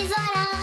tesoura.